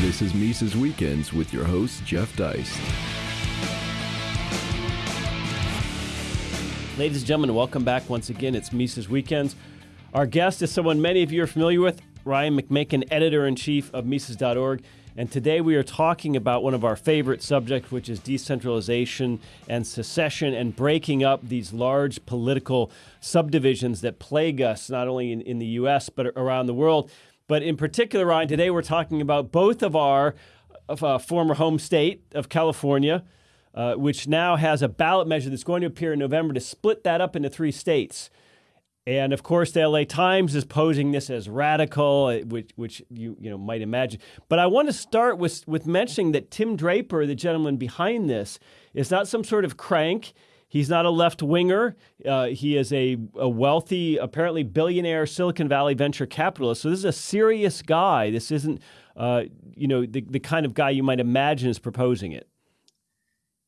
This is Mises Weekends with your host, Jeff Deist. Ladies and gentlemen, welcome back once again. It's Mises Weekends. Our guest is someone many of you are familiar with, Ryan McMaken, editor in chief of Mises.org. And today we are talking about one of our favorite subjects, which is decentralization and secession and breaking up these large political subdivisions that plague us, not only in, in the US, but around the world. But in particular, Ryan, today we're talking about both of our of, uh, former home state of California, uh, which now has a ballot measure that's going to appear in November to split that up into three states. And of course, the LA Times is posing this as radical, uh, which, which you, you know, might imagine. But I want to start with, with mentioning that Tim Draper, the gentleman behind this, is not some sort of crank. He's not a left winger. Uh, he is a, a, wealthy, apparently billionaire Silicon Valley venture capitalist. So this is a serious guy. This isn't, uh, you know, the, the kind of guy you might imagine is proposing it.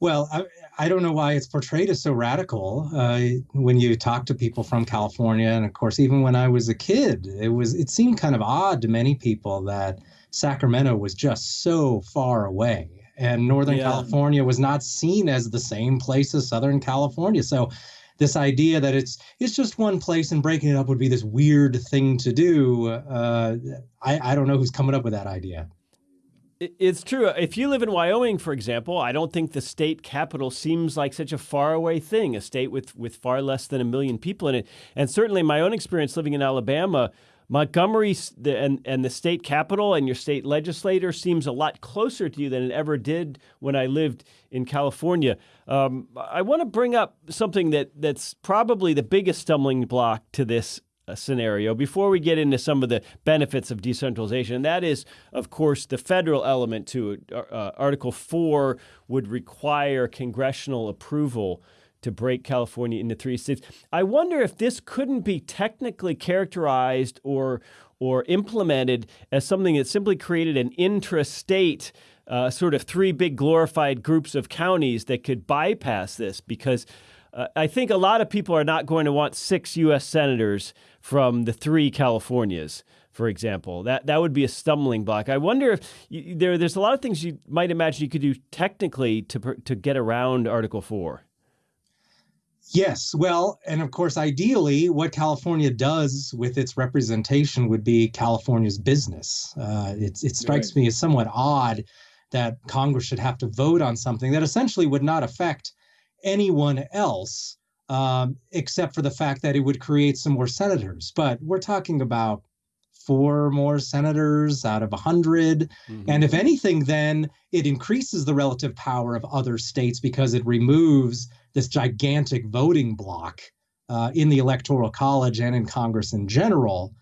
Well, I, I don't know why it's portrayed as so radical. Uh, when you talk to people from California, and of course, even when I was a kid, it was it seemed kind of odd to many people that Sacramento was just so far away and Northern yeah. California was not seen as the same place as Southern California. So this idea that it's it's just one place and breaking it up would be this weird thing to do. Uh, I, I don't know who's coming up with that idea. It's true. If you live in Wyoming, for example, I don't think the state capital seems like such a faraway thing, a state with, with far less than a million people in it. And certainly, my own experience living in Alabama, Montgomery and, and the state capital and your state legislator seems a lot closer to you than it ever did when I lived in California. Um, I want to bring up something that, that's probably the biggest stumbling block to this uh, scenario before we get into some of the benefits of decentralization. And that is, of course, the federal element to it. Uh, Article 4 would require congressional approval to break California into three states. I wonder if this couldn't be technically characterized or or implemented as something that simply created an intrastate uh, sort of three big glorified groups of counties that could bypass this because uh, I think a lot of people are not going to want six U.S. senators from the three Californias, for example. That that would be a stumbling block. I wonder if you, there there's a lot of things you might imagine you could do technically to to get around Article Four. Yes, well, and of course, ideally, what California does with its representation would be California's business. Uh, it, it strikes right. me as somewhat odd that Congress should have to vote on something that essentially would not affect anyone else, um, except for the fact that it would create some more senators. But we're talking about four more senators out of a 100. Mm-hmm. And if anything, then it increases the relative power of other states because it removes this gigantic voting block uh, in the electoral college and in Congress in general,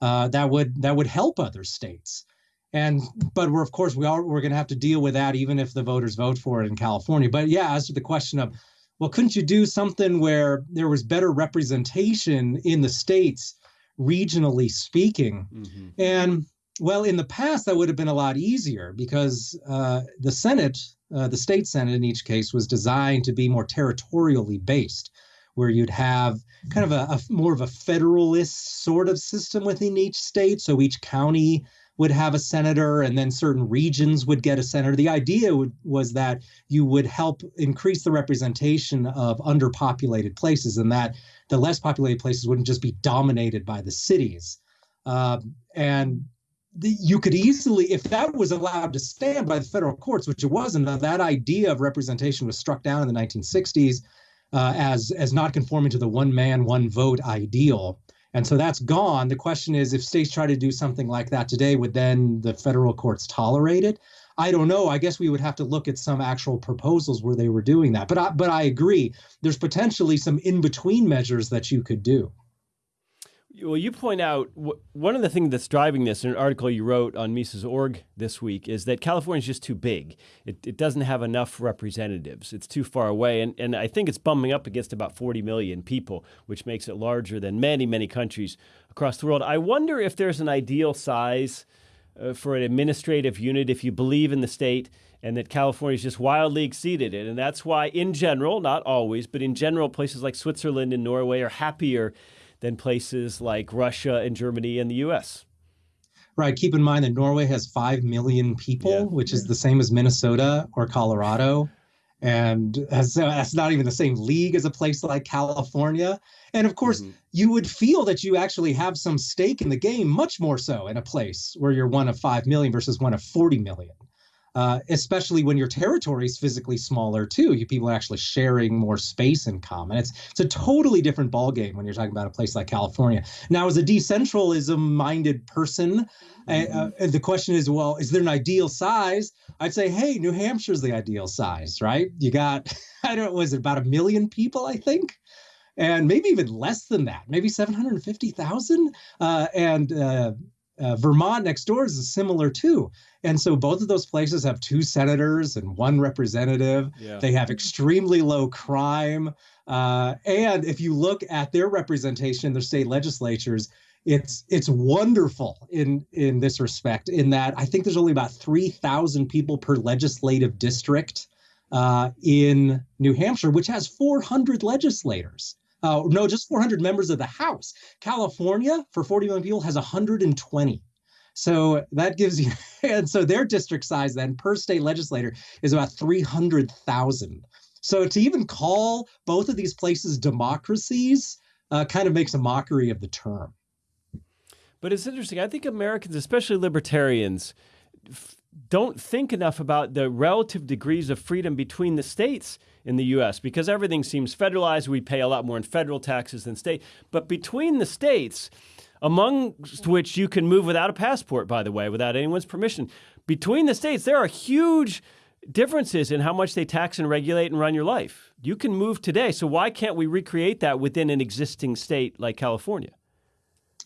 uh, that would that would help other states. And but we're of course we are we're going to have to deal with that even if the voters vote for it in California. But yeah, as to the question of, well, couldn't you do something where there was better representation in the states, regionally speaking? Mm-hmm. And well, in the past that would have been a lot easier because uh, the Senate uh, the state senate in each case was designed to be more territorially based, where you'd have kind of a, a, more of a federalist sort of system within each state. So each county would have a senator, and then certain regions would get a senator. The idea would, was that you would help increase the representation of underpopulated places, and that the less populated places wouldn't just be dominated by the cities. Uh, and you could easily, if that was allowed to stand by the federal courts, which it wasn't, that idea of representation was struck down in the 1960s uh, as as not conforming to the one man, one vote ideal. And so that's gone. The question is, if states try to do something like that today, would then the federal courts tolerate it? I don't know. I guess we would have to look at some actual proposals where they were doing that. But I, but I agree. There's potentially some in between measures that you could do. Well, you point out one of the things that's driving this in an article you wrote on Mises.org this week is that California is just too big. It, it doesn't have enough representatives. It's too far away. And, and I think it's bumping up against about 40 million people, which makes it larger than many, many countries across the world. I wonder if there's an ideal size uh, for an administrative unit if you believe in the state and that California is just wildly exceeded it. And that's why, in general, not always, but in general, places like Switzerland and Norway are happier than places like Russia and Germany and the US. Right. Keep in mind that Norway has 5 million people, yeah. which is the same as Minnesota or Colorado. And uh, that's not even the same league as a place like California. And of course, mm-hmm. you would feel that you actually have some stake in the game, much more so in a place where you're one of 5 million versus one of 40 million. Uh, especially when your territory is physically smaller too. You people are actually sharing more space in common. It's it's a totally different ballgame when you're talking about a place like California. Now, as a decentralism-minded person, uh, mm-hmm. uh, the question is, well, is there an ideal size? I'd say, hey, New Hampshire's the ideal size, right? You got, I don't know, was it about a million people? I think and maybe even less than that, maybe 750,000. Uh, and uh, uh, Vermont next door is similar too. And so both of those places have two senators and one representative. Yeah. They have extremely low crime. Uh, and if you look at their representation in their state legislatures, it's it's wonderful in in this respect. In that I think there's only about three thousand people per legislative district uh, in New Hampshire, which has 400 legislators. Uh, no, just 400 members of the House. California, for 40 million people, has 120. So that gives you, and so their district size then per state legislator is about 300,000. So to even call both of these places democracies uh, kind of makes a mockery of the term. But it's interesting. I think Americans, especially libertarians, don't think enough about the relative degrees of freedom between the states in the US because everything seems federalized. We pay a lot more in federal taxes than state. But between the states, amongst which you can move without a passport, by the way, without anyone's permission, between the states, there are huge differences in how much they tax and regulate and run your life. You can move today. So why can't we recreate that within an existing state like California?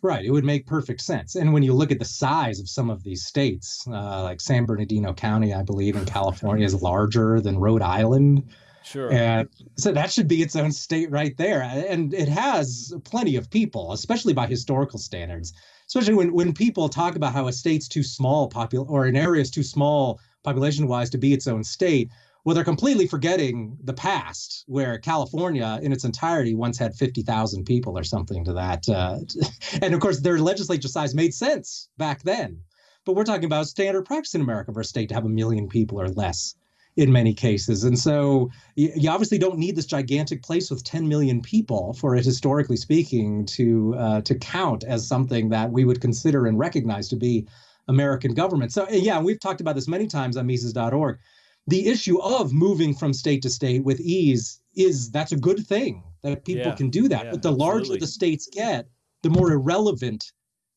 Right. It would make perfect sense. And when you look at the size of some of these states, uh, like San Bernardino County, I believe in California is larger than Rhode Island. Sure. And so that should be its own state right there. And it has plenty of people, especially by historical standards. Especially when, when people talk about how a state's too small, popul- or an area is too small population wise to be its own state. Well, they're completely forgetting the past, where California in its entirety once had 50,000 people or something to that. Uh, and of course, their legislature size made sense back then. But we're talking about standard practice in America for a state to have a million people or less in many cases. And so you, obviously don't need this gigantic place with 10 million people for it, historically speaking, to uh, to count as something that we would consider and recognize to be American government. So yeah, we've talked about this many times on Mises.org the issue of moving from state to state with ease is that's a good thing that people yeah, can do that. Yeah, but the larger absolutely. the states get, the more irrelevant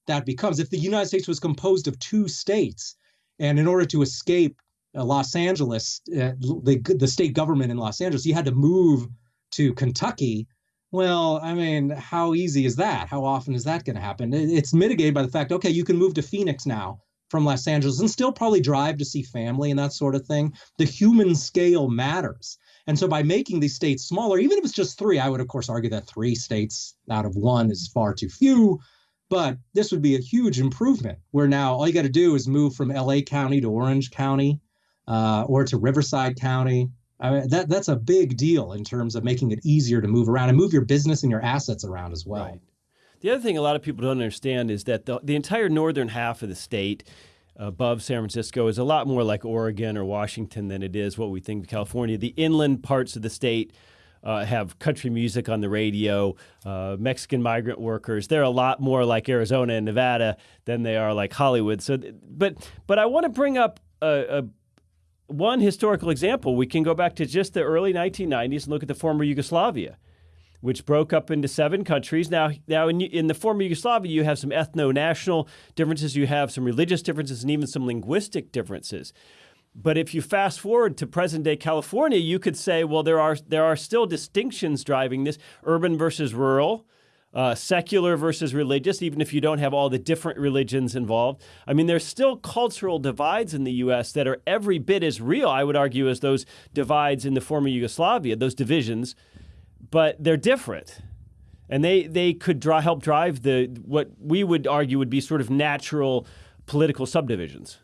that becomes. If the United States was composed of two states, and in order to escape uh, Los Angeles, uh, the the state government in Los Angeles, you had to move to Kentucky. Well, I mean, how easy is that? How often is that going to happen? It's mitigated by the fact, okay, you can move to Phoenix now from Los Angeles and still probably drive to see family and that sort of thing. The human scale matters. And so by making these states smaller, even if it's just three, I would of course argue that three states out of one is far too few. But this would be a huge improvement where now all you got to do is move from LA County to Orange County uh, or to Riverside County. I mean, that that's a big deal in terms of making it easier to move around and move your business and your assets around as well. Right. The other thing a lot of people don't understand is that the, the entire northern half of the state above San Francisco is a lot more like Oregon or Washington than it is what we think of California. The inland parts of the state uh, have country music on the radio, uh, Mexican migrant workers. They're a lot more like Arizona and Nevada than they are like Hollywood. So, but but I want to bring up a, a one historical example. We can go back to just the early 1990s and look at the former Yugoslavia which broke up into seven countries. Now, now in, in the former Yugoslavia, you have some ethno-national differences, you have some religious differences, and even some linguistic differences. But if you fast forward to present day California, you could say, well, there are there are still distinctions driving this: urban versus rural, uh, secular versus religious. Even if you don't have all the different religions involved, I mean, there's still cultural divides in the U.S. that are every bit as real, I would argue, as those divides in the former Yugoslavia, those divisions but they're different. And they, they could draw, help drive the what we would argue would be sort of natural political subdivisions.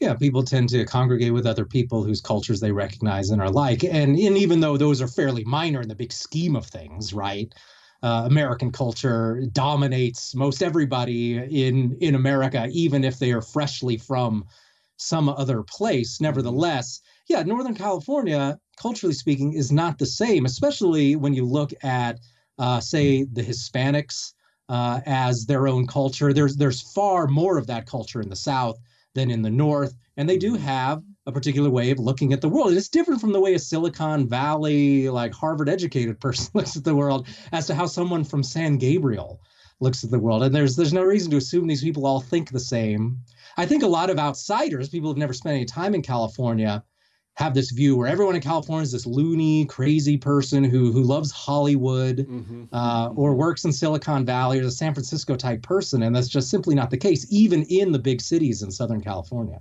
Yeah, people tend to congregate with other people whose cultures they recognize and are like. And, and even though those are fairly minor in the big scheme of things, right? uh, American culture dominates most everybody in in America, even if they are freshly from some other place. Nevertheless, yeah, Northern California, culturally speaking, is not the same, especially when you look at, uh, say, the Hispanics uh, as their own culture. There's there's far more of that culture in the South than in the North, and they do mm-hmm. have a particular way of looking at the world. It's different from the way a Silicon Valley, like Harvard educated person looks at the world as to how someone from San Gabriel looks at the world. And there's there's no reason to assume these people all think the same. I think a lot of outsiders, people who've never spent any time in California, have this view where everyone in California is this loony, crazy person who who loves Hollywood mm-hmm. uh, or works in Silicon Valley or a San Francisco type person, and that's just simply not the case, even in the big cities in Southern California.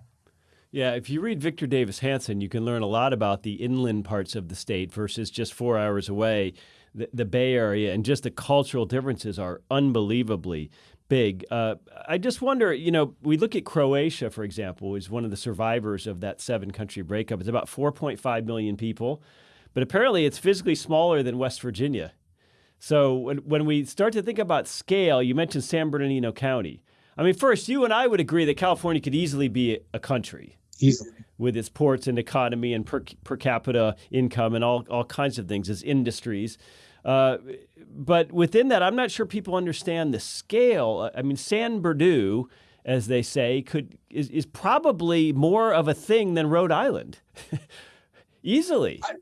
Yeah, if you read Victor Davis Hanson, you can learn a lot about the inland parts of the state versus just four hours away, the, the Bay Area, and just the cultural differences are unbelievably big. Uh, I just wonder, you know, we look at Croatia, for example, is one of the survivors of that seven country breakup. It's about 4.5 million people, but apparently it's physically smaller than West Virginia. So when, when we start to think about scale, you mentioned San Bernardino County. I mean, first, you and I would agree that California could easily be a country easily with its ports and economy and per, per capita income and all, all kinds of things its industries. Uh, but within that, I'm not sure people understand the scale. I mean, San Berdoo, as they say, could is, is probably more of a thing than Rhode Island, easily. I,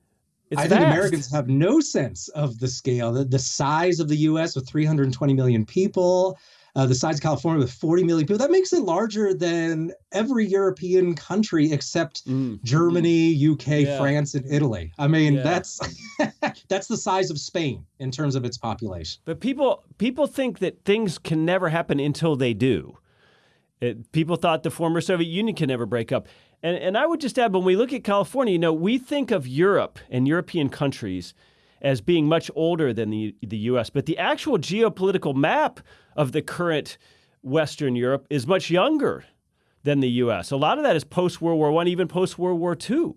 I think Americans have no sense of the scale, the, the size of the U.S. with 320 million people, uh, the size of California with 40 million people. That makes it larger than every European country except mm. Germany, UK, yeah. France, and Italy. I mean, yeah. that's that's the size of Spain in terms of its population. But people people think that things can never happen until they do. It, people thought the former Soviet Union can never break up. And, and I would just add, when we look at California, you know, we think of Europe and European countries as being much older than the, the US. But the actual geopolitical map of the current Western Europe is much younger than the US. A lot of that is post World War I, even post World War II.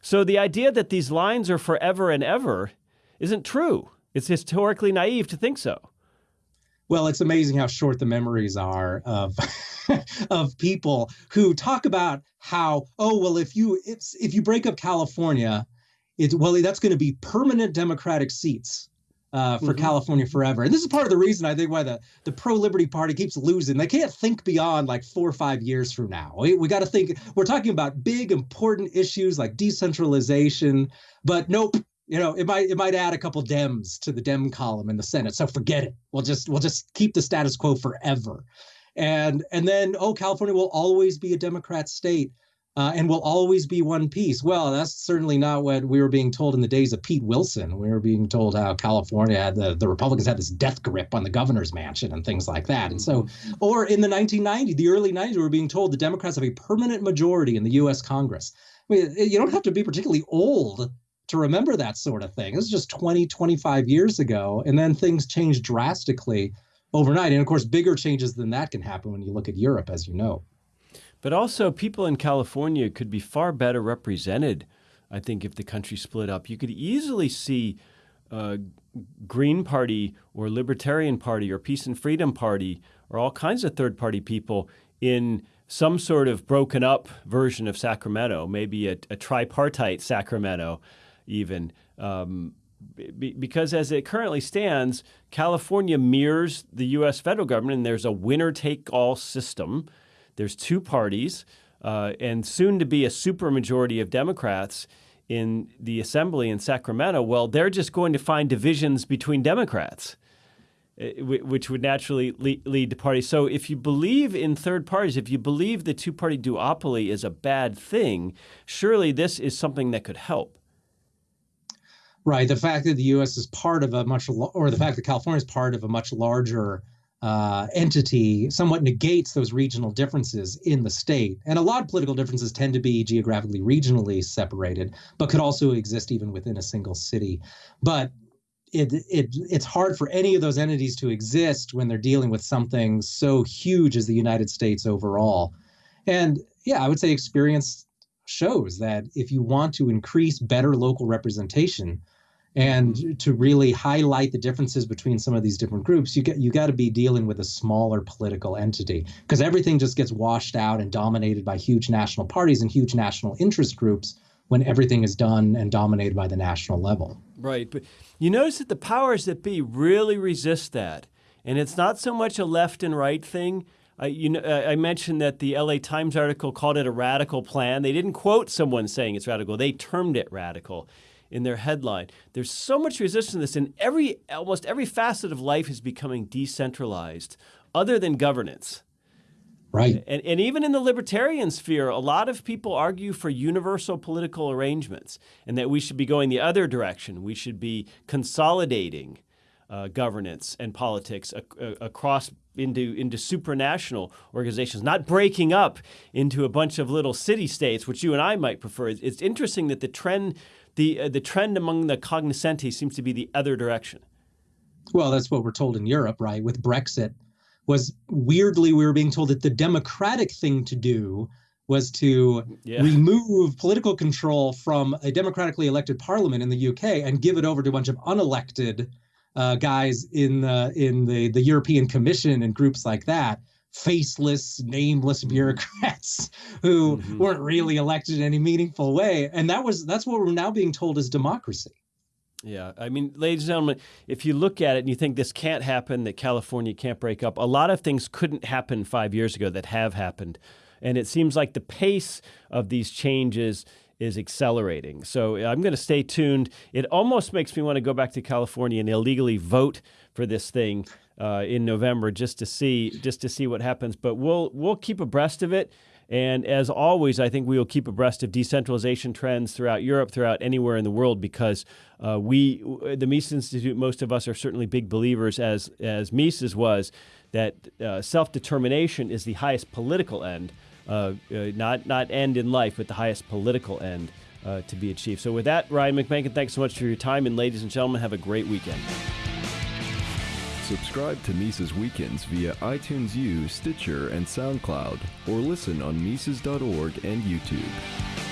So the idea that these lines are forever and ever isn't true. It's historically naive to think so. Well, it's amazing how short the memories are of of people who talk about how oh well if you if, if you break up California it's well that's going to be permanent democratic seats uh, for mm-hmm. California forever. And this is part of the reason I think why the, the pro liberty party keeps losing. They can't think beyond like four or five years from now. We, we got to think, we're talking about big, important issues like decentralization, but nope. You know, it might it might add a couple Dems to the Dem column in the Senate. So forget it. We'll just we'll just keep the status quo forever. And and then oh, California will always be a Democrat state uh, and will always be one piece. Well, that's certainly not what we were being told in the days of Pete Wilson. We were being told how California had the, the Republicans had this death grip on the governor's mansion and things like that. And so, mm-hmm. or in the 1990s, the early 90s, we were being told the Democrats have a permanent majority in the U.S. Congress. I mean, you don't have to be particularly old to remember that sort of thing. This is just 20, 25 years ago. And then things changed drastically overnight. And of course, bigger changes than that can happen when you look at Europe, as you know. But also, people in California could be far better represented, I think, if the country split up. You could easily see uh, Green Party or Libertarian Party or Peace and Freedom Party or all kinds of third party people in some sort of broken up version of Sacramento, maybe a, a tripartite Sacramento, even. Um, because as it currently stands, California mirrors the U.S. federal government, and there's a winner take all system there's two parties, uh, and soon to be a supermajority of Democrats in the assembly in Sacramento. Well, they're just going to find divisions between Democrats, uh, which would naturally lead to parties. So, if you believe in third parties, if you believe the two party duopoly is a bad thing, surely this is something that could help. Right. The fact that the U.S. is part of a much, or the fact that California is part of a much larger uh, entity somewhat negates those regional differences in the state. And a lot of political differences tend to be geographically, regionally separated, but could also exist even within a single city. But it, it it's hard for any of those entities to exist when they're dealing with something so huge as the United States overall. And yeah, I would say experience shows that if you want to increase better local representation, And to really highlight the differences between some of these different groups, you get you got to be dealing with a smaller political entity because everything just gets washed out and dominated by huge national parties and huge national interest groups when everything is done and dominated by the national level. Right, but you notice that the powers that be really resist that, and it's not so much a left and right thing. Uh, you know, I mentioned that the LA Times article called it a radical plan. They didn't quote someone saying it's radical; they termed it radical in their headline. There's so much resistance to this, and every almost every facet of life is becoming decentralized, other than governance. Right. And, and even in the libertarian sphere, a lot of people argue for universal political arrangements and that we should be going the other direction. We should be consolidating uh, governance and politics ac- across into, into supranational organizations, not breaking up into a bunch of little city states, which you and I might prefer. It's interesting that the trend the uh, the trend among the cognoscenti seems to be the other direction. Well, that's what we're told in Europe, right? With Brexit, was weirdly we were being told that the democratic thing to do was to yeah. remove political control from a democratically elected parliament in the UK and give it over to a bunch of unelected uh, guys in the in the the European Commission and groups like that faceless, nameless mm-hmm. bureaucrats who mm-hmm. weren't really elected in any meaningful way. And that was that's what we're now being told is democracy. Yeah, I mean, ladies and gentlemen, if you look at it and you think this can't happen, that California can't break up, a lot of things couldn't happen five years ago that have happened. And it seems like the pace of these changes is accelerating. So I'm going to stay tuned. It almost makes me want to go back to California and illegally vote for this thing uh, in November just to see just to see what happens. But we'll we'll keep abreast of it. And as always, I think we will keep abreast of decentralization trends throughout Europe, throughout anywhere in the world, because uh, we, the Mises Institute, most of us are certainly big believers, as as Mises was, that uh, self determination is the highest political end, uh, uh, not not end in life, but the highest political end uh, to be achieved. So, with that, Ryan McMaken, thanks so much for your time, and ladies and gentlemen, have a great weekend. Subscribe to Mises Weekends via iTunes U, Stitcher, and SoundCloud, or listen on Mises.org and YouTube.